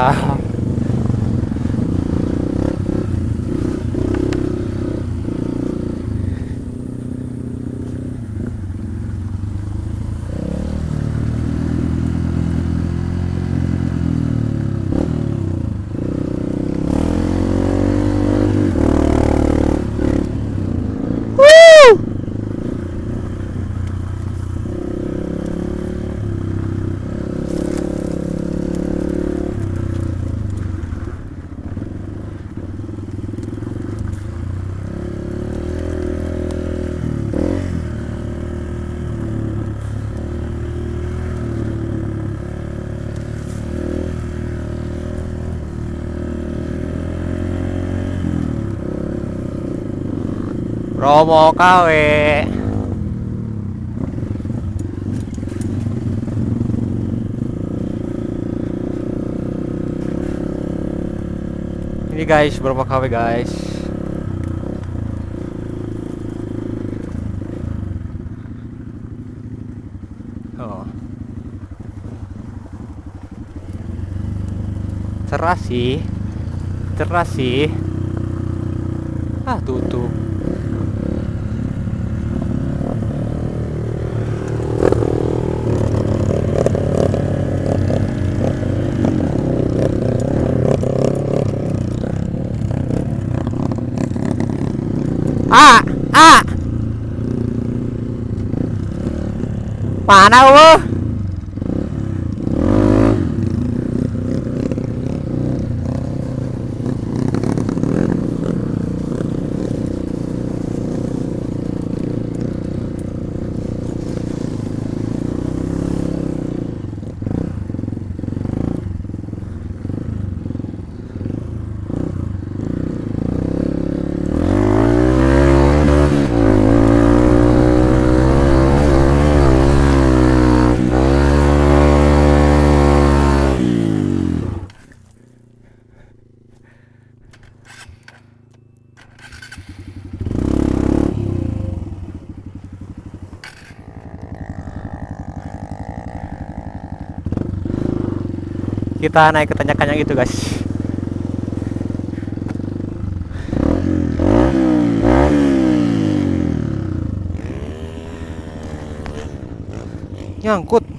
啊 Romo KW. Ini guys, berapa KW guys? Oh. Cerah sih. Cerah sih. Ah, tutup. Ah, ah. Mana lu? Kita naik ke tanjakan yang itu, guys. Nyangkut.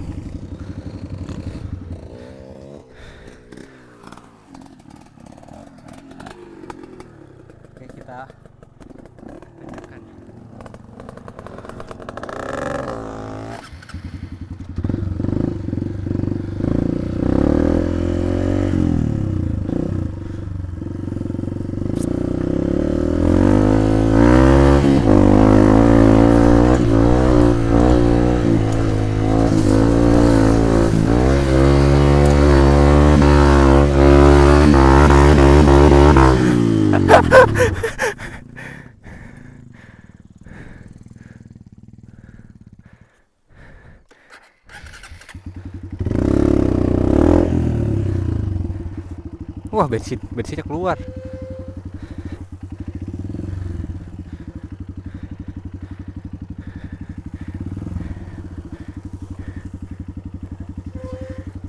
Bensin bensinnya keluar.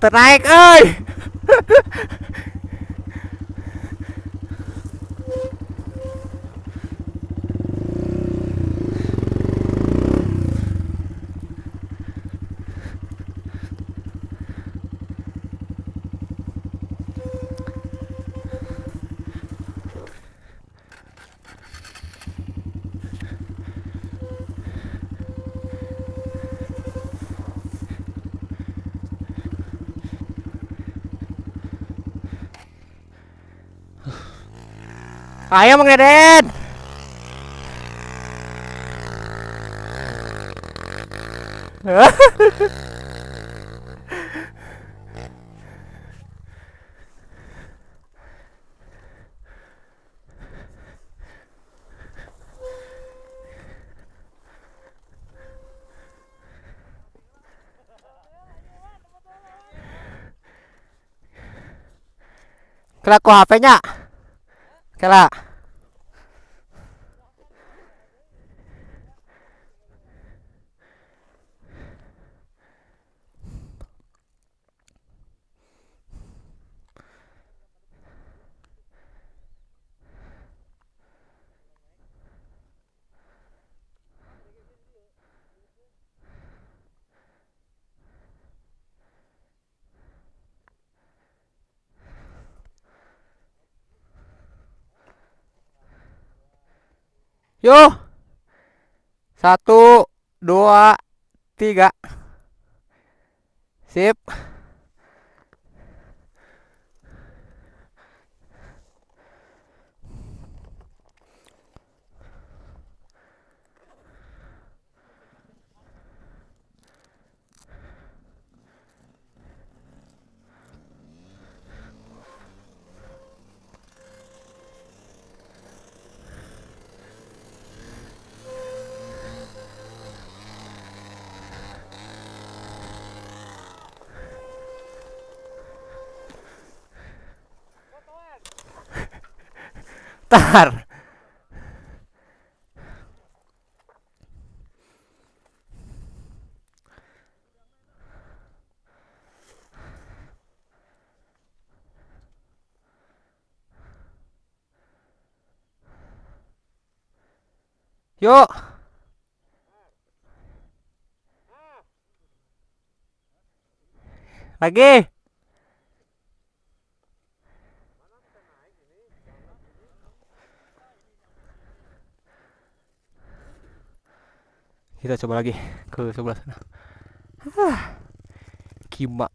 Ternaik, euy. Ayo Mang Deden. Kok HP-nya? Kela. Yo. Satu, dua, tiga. Sip. Bentar. Yuk. Lagi. Kita coba lagi ke sebelah sana. Ah, Kima.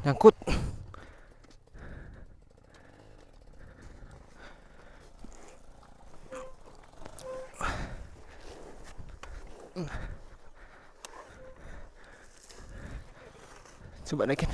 Nyangkut. Coba naikin.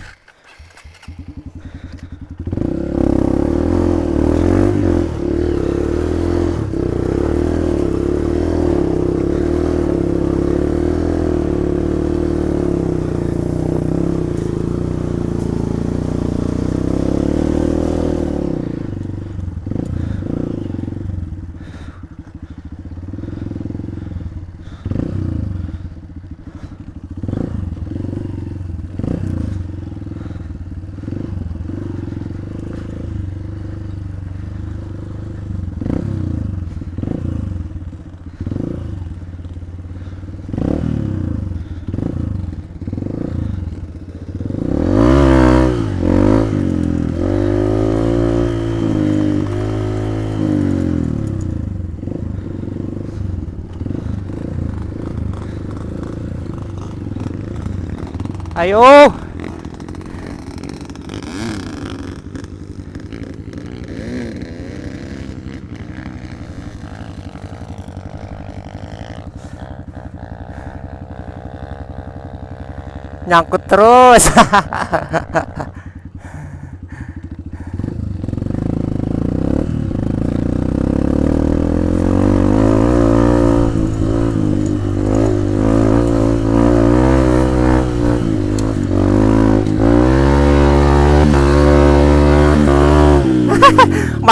Ayo. Nyangkut terus.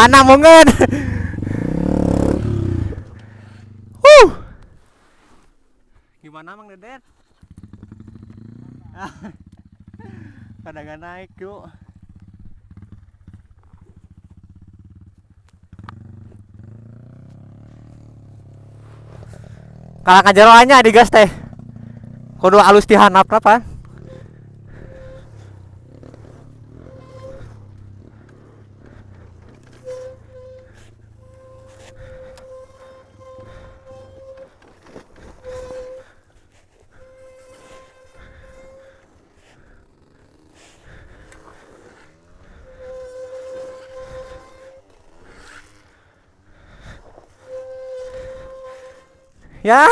Mana mungen? Huh. Gimana Mang Deden? Gak naik yuk. Kalah kajeroannya di gas teh. Kudu alus dihanap apa? Ja?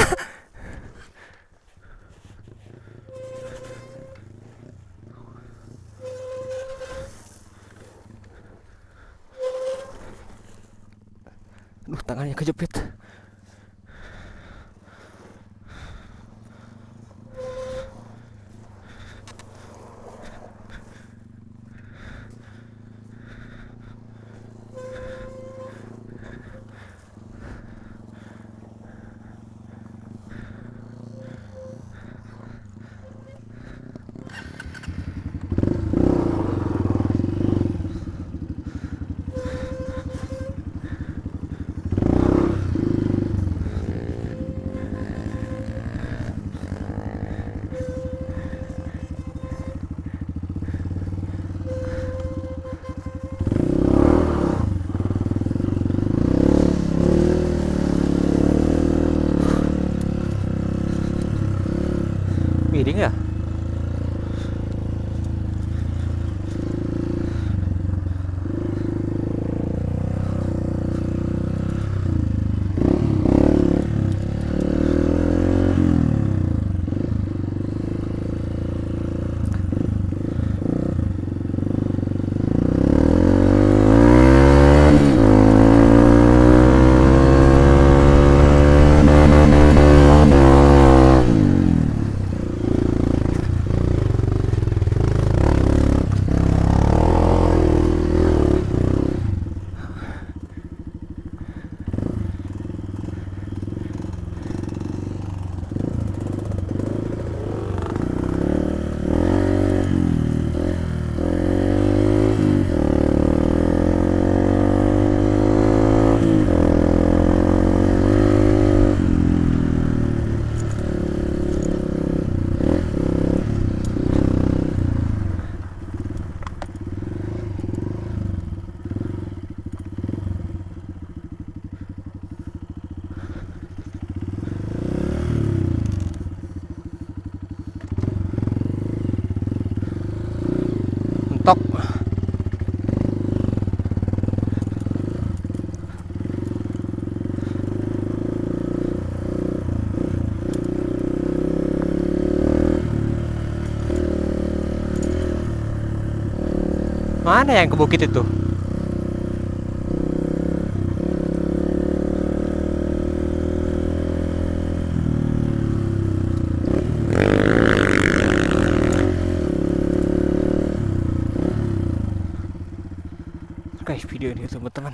Mana yang ke bukit itu? guys video ini teman-teman